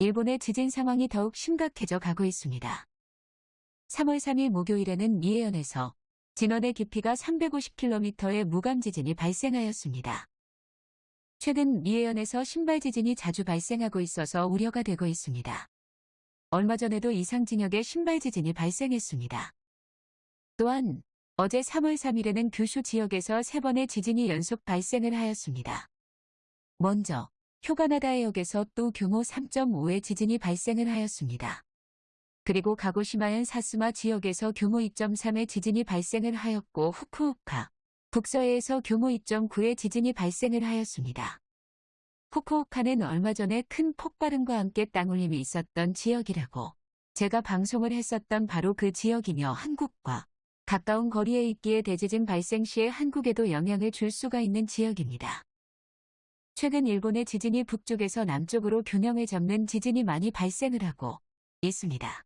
일본의 지진 상황이 더욱 심각해져 가고 있습니다. 3월 3일 목요일에는 미해현에서 진원의 깊이가 350km의 무감 지진이 발생하였습니다. 최근 미해현에서 신발 지진이 자주 발생하고 있어서 우려가 되고 있습니다. 얼마 전에도 이상 진역의 신발 지진이 발생했습니다. 또한 어제 3월 3일에는 규슈 지역에서 3번의 지진이 연속 발생을 하였습니다. 먼저 휴가나다 해역에서 또 규모 3.5의 지진이 발생을 하였습니다. 그리고 가고시마현 사스마 지역에서 규모 2.3의 지진이 발생을 하였고 후쿠오카, 북서해에서 규모 2.9의 지진이 발생을 하였습니다. 후쿠오카는 얼마 전에 큰 폭발음과 함께 땅울림이 있었던 지역이라고 제가 방송을 했었던 바로 그 지역이며 한국과 가까운 거리에 있기에 대지진 발생 시에 한국에도 영향을 줄 수가 있는 지역입니다. 최근 일본의 지진이 북쪽에서 남쪽으로 균형을 잡는 지진이 많이 발생을 하고 있습니다.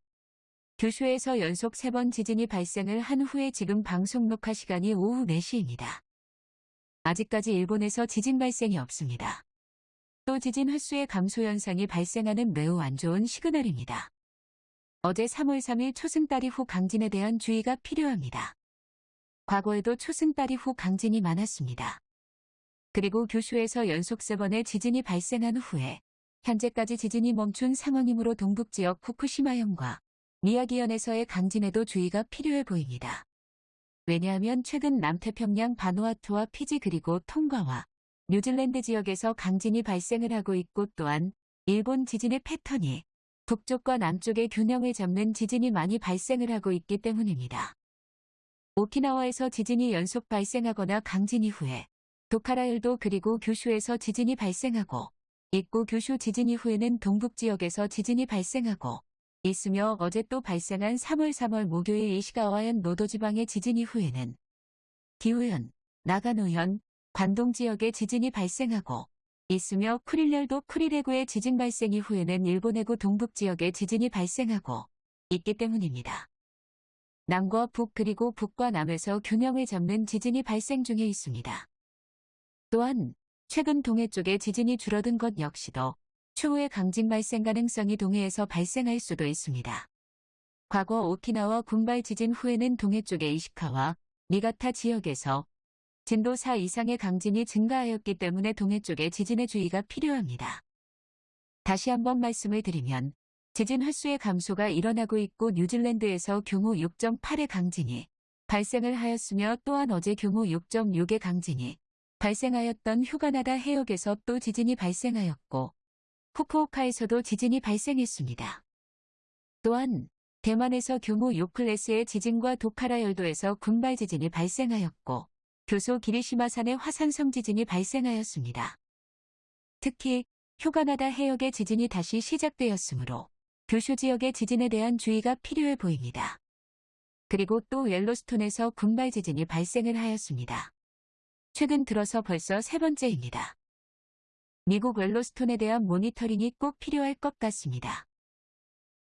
규슈에서 연속 3번 지진이 발생을 한 후에 지금 방송 녹화 시간이 오후 4시입니다. 아직까지 일본에서 지진 발생이 없습니다. 또 지진 횟수의 감소 현상이 발생하는 매우 안 좋은 시그널입니다. 어제 3월 3일 초승달이 후 강진에 대한 주의가 필요합니다. 과거에도 초승달이 후 강진이 많았습니다. 그리고 규슈에서 연속 3번의 지진이 발생한 후에 현재까지 지진이 멈춘 상황이므로 동북 지역 후쿠시마현과 미야기현에서의 강진에도 주의가 필요해 보입니다. 왜냐하면 최근 남태평양 바누아투와 피지 그리고 통과와 뉴질랜드 지역에서 강진이 발생을 하고 있고 또한 일본 지진의 패턴이 북쪽과 남쪽의 균형을 잡는 지진이 많이 발생을 하고 있기 때문입니다. 오키나와에서 지진이 연속 발생하거나 강진 이후에 도카라열도 그리고 규슈에서 지진이 발생하고 있고 규슈 지진 이후에는 동북 지역에서 지진이 발생하고 있으며 어제 또 발생한 3월 3월 목요일 이시가와현 노도지방의 지진 이후에는 기후현, 나가노현, 관동 지역의 지진이 발생하고 있으며 쿠릴열도 쿠릴해구의 지진 발생 이후에는 일본 해구 동북 지역의 지진이 발생하고 있기 때문입니다. 남과 북 그리고 북과 남에서 균형을 잡는 지진이 발생 중에 있습니다. 또한 최근 동해 쪽에 지진이 줄어든 것 역시도 추후에 강진 발생 가능성이 동해에서 발생할 수도 있습니다. 과거 오키나와 군발 지진 후에는 동해 쪽의 이시카와 니가타 지역에서 진도 4 이상의 강진이 증가하였기 때문에 동해 쪽에 지진의 주의가 필요합니다. 다시 한번 말씀을 드리면 지진 횟수의 감소가 일어나고 있고 뉴질랜드에서 규모 6.8의 강진이 발생을 하였으며 또한 어제 규모 6.6의 강진이 발생하였던 휴가나다 해역에서 또 지진이 발생하였고 후쿠오카에서도 지진이 발생했습니다. 또한 대만에서 규모 6클래스의 지진과 도카라 열도에서 군발 지진이 발생하였고 교소 기리시마산의 화산성 지진이 발생하였습니다. 특히 휴가나다 해역의 지진이 다시 시작되었으므로 교슈 지역의 지진에 대한 주의가 필요해 보입니다. 그리고 또 옐로스톤에서 군발 지진이 발생을 하였습니다. 최근 들어서 벌써 세 번째입니다. 미국 옐로스톤에 대한 모니터링이 꼭 필요할 것 같습니다.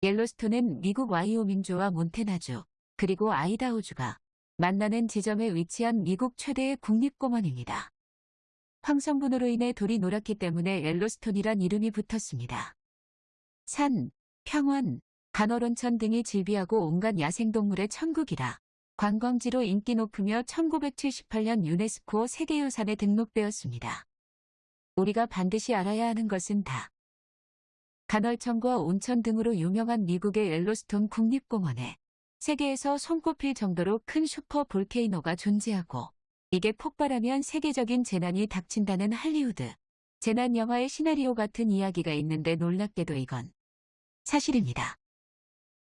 옐로스톤은 미국 와이오밍주와 몬테나주, 그리고 아이다호주가 만나는 지점에 위치한 미국 최대의 국립공원입니다. 황성분으로 인해 돌이 노랗기 때문에 옐로스톤이란 이름이 붙었습니다. 산, 평원, 간헐온천 등이 질비하고 온갖 야생동물의 천국이라 관광지로 인기 높으며 1978년 유네스코 세계유산에 등록되었습니다. 우리가 반드시 알아야 하는 것은 다. 간헐천과 온천 등으로 유명한 미국의 옐로스톤 국립공원에 세계에서 손꼽힐 정도로 큰 super volcano가 존재하고 이게 폭발하면 세계적인 재난이 닥친다는 할리우드 재난 영화의 시나리오 같은 이야기가 있는데 놀랍게도 이건 사실입니다.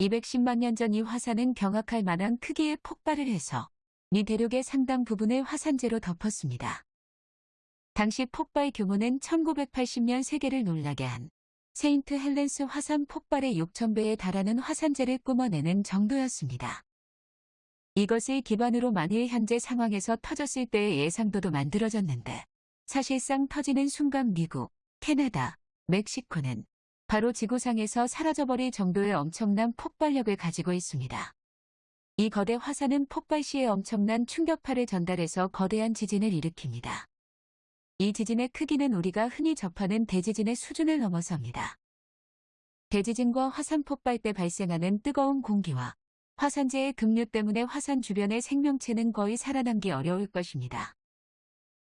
210만 년 전 이 화산은 경악할 만한 크기의 폭발을 해서 미 대륙의 상당 부분을 화산재로 덮었습니다. 당시 폭발 규모는 1980년 세계를 놀라게 한 세인트 헬렌스 화산 폭발의 6,000배에 달하는 화산재를 뿜어내는 정도였습니다. 이것을 기반으로 만일 현재 상황에서 터졌을 때의 예상도도 만들어졌는데 사실상 터지는 순간 미국, 캐나다, 멕시코는 바로 지구상에서 사라져버릴 정도의 엄청난 폭발력을 가지고 있습니다. 이 거대 화산은 폭발 시에 엄청난 충격파를 전달해서 거대한 지진을 일으킵니다. 이 지진의 크기는 우리가 흔히 접하는 대지진의 수준을 넘어섭니다. 대지진과 화산 폭발 때 발생하는 뜨거운 공기와 화산재의 급류 때문에 화산 주변의 생명체는 거의 살아남기 어려울 것입니다.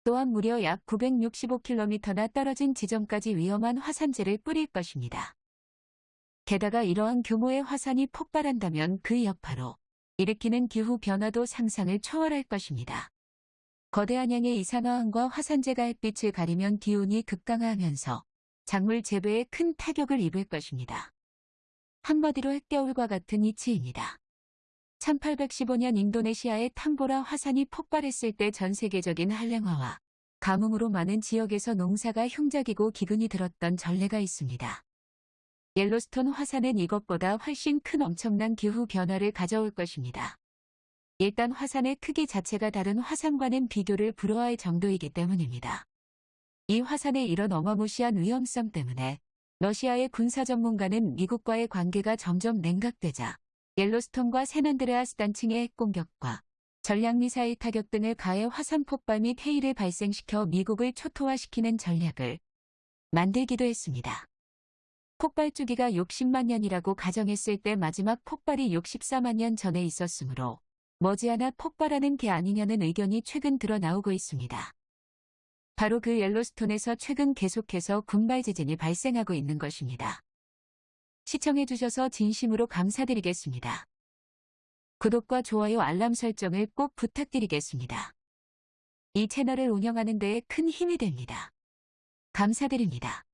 또한 무려 약 965km나 떨어진 지점까지 위험한 화산재를 뿌릴 것입니다. 게다가 이러한 규모의 화산이 폭발한다면 그 여파로 일으키는 기후 변화도 상상을 초월할 것입니다. 거대한 양의 이산화황과 화산재가 햇빛을 가리면 기온이 극강화하면서 작물 재배에 큰 타격을 입을 것입니다. 한마디로 핵겨울과 같은 이치입니다. 1815년 인도네시아의 탐보라 화산이 폭발했을 때 전 세계적인 한량화와 가뭄으로 많은 지역에서 농사가 흉작이고 기근이 들었던 전례가 있습니다. 옐로스톤 화산은 이것보다 훨씬 큰 엄청난 기후 변화를 가져올 것입니다. 일단 화산의 크기 자체가 다른 화산과는 비교를 불허할 정도이기 때문입니다. 이 화산의 이런 어마무시한 위험성 때문에 러시아의 군사 전문가는 미국과의 관계가 점점 냉각되자 옐로스톤과 세난드레아스 단층의 핵 공격과 전략미사일 타격 등을 가해 화산 폭발 및 해일을 발생시켜 미국을 초토화시키는 전략을 만들기도 했습니다. 폭발 주기가 60만 년이라고 가정했을 때 마지막 폭발이 64만 년 전에 있었으므로 머지않아 폭발하는 게 아니냐는 의견이 최근 드러 나오고 있습니다. 바로 그 옐로스톤에서 최근 계속해서 군발 지진이 발생하고 있는 것입니다. 시청해주셔서 진심으로 감사드리겠습니다. 구독과 좋아요 알람 설정을 꼭 부탁드리겠습니다. 이 채널을 운영하는 데에 큰 힘이 됩니다. 감사드립니다.